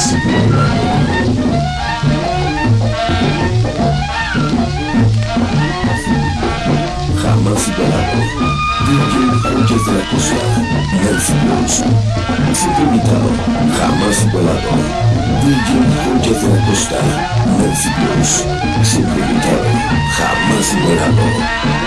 jamás igualado. Jamás igualado. DJ Joyas de la Costa, Nancy Blues. Siempre invitado, jamás igualado. DJ Joyas de la Costa, Nancy Blues. Siempre invitado, jamás igualado.